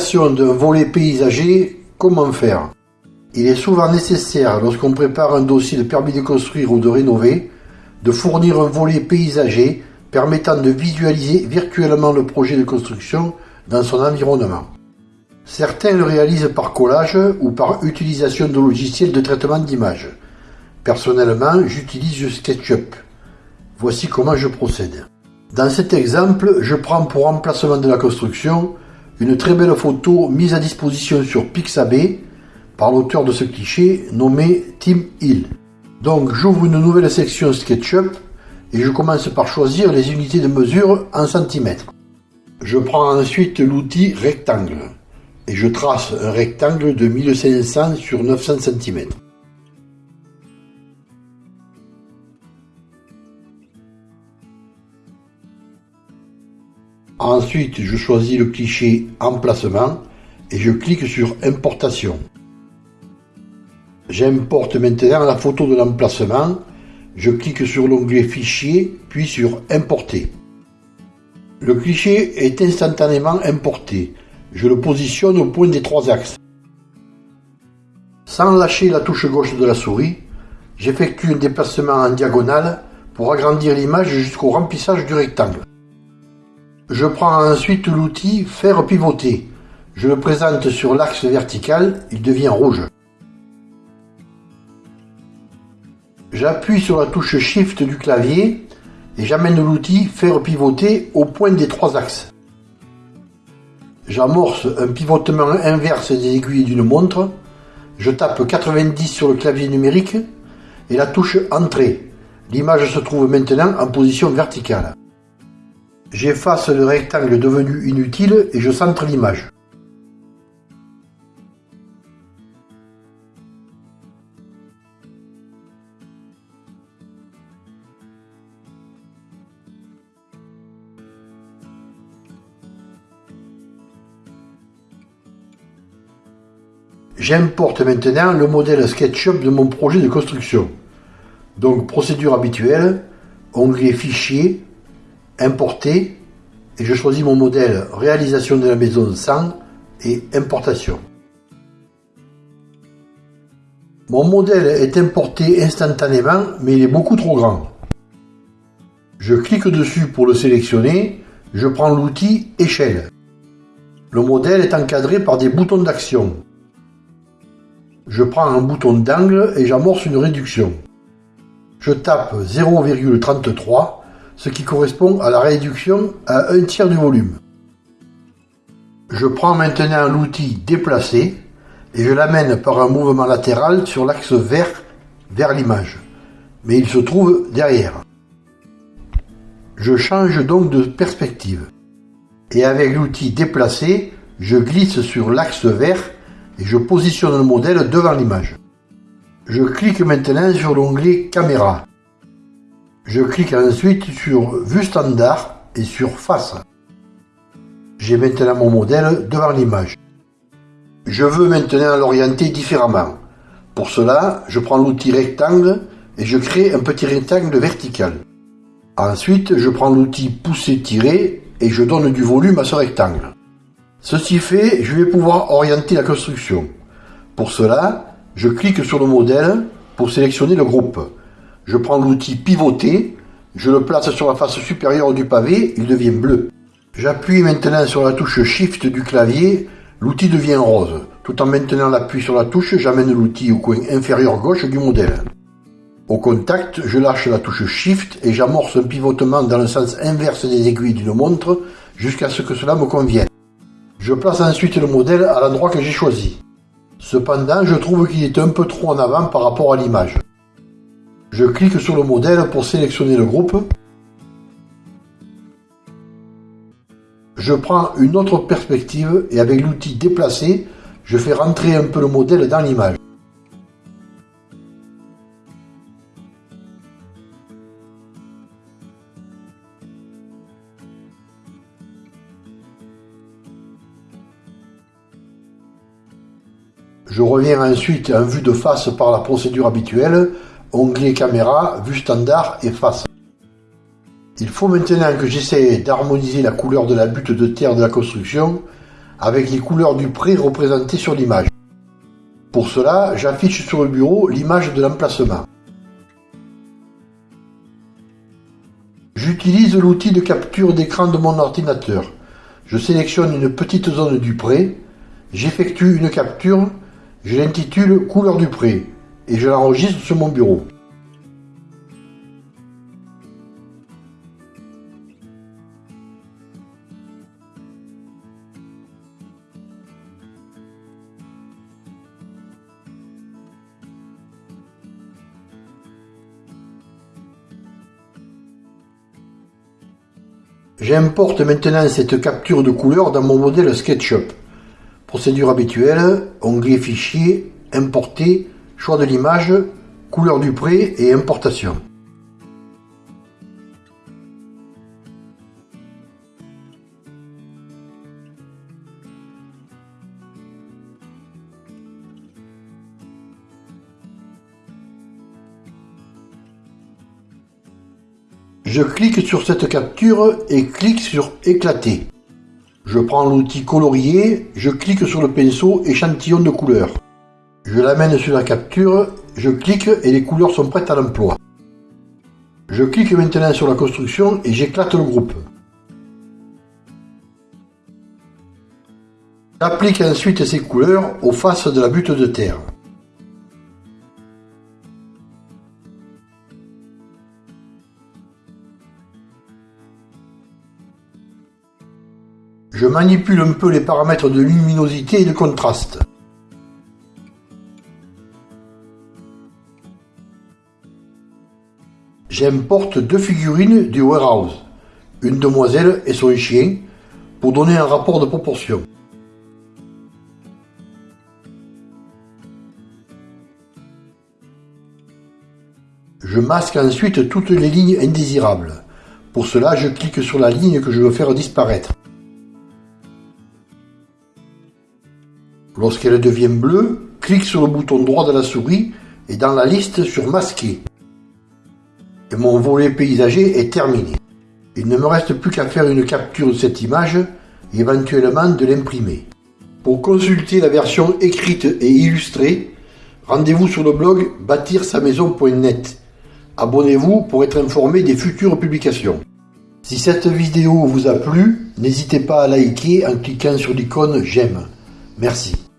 création d'un volet paysager, comment faire? Il est souvent nécessaire, lorsqu'on prépare un dossier de permis de construire ou de rénover, de fournir un volet paysager permettant de visualiser virtuellement le projet de construction dans son environnement. Certains le réalisent par collage ou par utilisation de logiciels de traitement d'images. Personnellement, j'utilise SketchUp. Voici comment je procède. Dans cet exemple, je prends pour emplacement de la construction une très belle photo mise à disposition sur Pixabay par l'auteur de ce cliché nommé Tim Hill. Donc j'ouvre une nouvelle section SketchUp et je commence par choisir les unités de mesure en centimètres. Je prends ensuite l'outil rectangle et je trace un rectangle de 1500 sur 900 cm. Ensuite, je choisis le cliché Emplacement et je clique sur Importation. J'importe maintenant la photo de l'emplacement. Je clique sur l'onglet Fichier, puis sur Importer. Le cliché est instantanément importé. Je le positionne au point des trois axes. Sans lâcher la touche gauche de la souris, j'effectue un déplacement en diagonale pour agrandir l'image jusqu'au remplissage du rectangle. Je prends ensuite l'outil Faire pivoter. Je le présente sur l'axe vertical, il devient rouge. J'appuie sur la touche Shift du clavier et j'amène l'outil Faire pivoter au point des trois axes. J'amorce un pivotement inverse des aiguilles d'une montre. Je tape 90 sur le clavier numérique et la touche Entrée. L'image se trouve maintenant en position verticale. J'efface le rectangle devenu inutile et je centre l'image. J'importe maintenant le modèle SketchUp de mon projet de construction. Donc procédure habituelle, onglet Fichier, Importer, et je choisis mon modèle Réalisation de la maison sans et Importation. Mon modèle est importé instantanément, mais il est beaucoup trop grand. Je clique dessus pour le sélectionner, je prends l'outil Échelle. Le modèle est encadré par des boutons d'action. Je prends un bouton d'angle et j'amorce une réduction. Je tape 0,33 ce qui correspond à la réduction à un tiers du volume. Je prends maintenant l'outil déplacer et je l'amène par un mouvement latéral sur l'axe vert vers l'image. Mais il se trouve derrière. Je change donc de perspective. Et avec l'outil déplacer, je glisse sur l'axe vert et je positionne le modèle devant l'image. Je clique maintenant sur l'onglet caméra. Je clique ensuite sur Vue standard et sur Face. J'ai maintenant mon modèle devant l'image. Je veux maintenant l'orienter différemment. Pour cela, je prends l'outil rectangle et je crée un petit rectangle vertical. Ensuite, je prends l'outil pousser-tirer et je donne du volume à ce rectangle. Ceci fait, je vais pouvoir orienter la construction. Pour cela, je clique sur le modèle pour sélectionner le groupe. Je prends l'outil pivoter, je le place sur la face supérieure du pavé, il devient bleu. J'appuie maintenant sur la touche Shift du clavier, l'outil devient rose. Tout en maintenant l'appui sur la touche, j'amène l'outil au coin inférieur gauche du modèle. Au contact, je lâche la touche Shift et j'amorce un pivotement dans le sens inverse des aiguilles d'une montre jusqu'à ce que cela me convienne. Je place ensuite le modèle à l'endroit que j'ai choisi. Cependant, je trouve qu'il est un peu trop en avant par rapport à l'image. Je clique sur le modèle pour sélectionner le groupe. Je prends une autre perspective et avec l'outil déplacer, je fais rentrer un peu le modèle dans l'image. Je reviens ensuite en vue de face par la procédure habituelle onglet caméra, vue standard et face. Il faut maintenant que j'essaie d'harmoniser la couleur de la butte de terre de la construction avec les couleurs du pré représentées sur l'image. Pour cela, j'affiche sur le bureau l'image de l'emplacement. J'utilise l'outil de capture d'écran de mon ordinateur. Je sélectionne une petite zone du pré, j'effectue une capture, je l'intitule couleur du pré et je l'enregistre sur mon bureau. J'importe maintenant cette capture de couleur dans mon modèle SketchUp. Procédure habituelle, onglet Fichier, Importer, choix de l'image, couleur du prêt et importation. Je clique sur cette capture et clique sur éclater. Je prends l'outil colorier, je clique sur le pinceau échantillon de couleurs. Je l'amène sur la capture, je clique et les couleurs sont prêtes à l'emploi. Je clique maintenant sur la construction et j'éclate le groupe. J'applique ensuite ces couleurs aux faces de la butte de terre. Je manipule un peu les paramètres de luminosité et de contraste. J'importe deux figurines du warehouse, une demoiselle et son chien, pour donner un rapport de proportion. Je masque ensuite toutes les lignes indésirables. Pour cela, je clique sur la ligne que je veux faire disparaître. Lorsqu'elle devient bleue, clique sur le bouton droit de la souris et dans la liste sur Masquer. Et mon volet paysager est terminé. Il ne me reste plus qu'à faire une capture de cette image et éventuellement de l'imprimer. Pour consulter la version écrite et illustrée, rendez-vous sur le blog bâtir-sa-maison.net. Abonnez-vous pour être informé des futures publications. Si cette vidéo vous a plu, n'hésitez pas à liker en cliquant sur l'icône j'aime. Merci.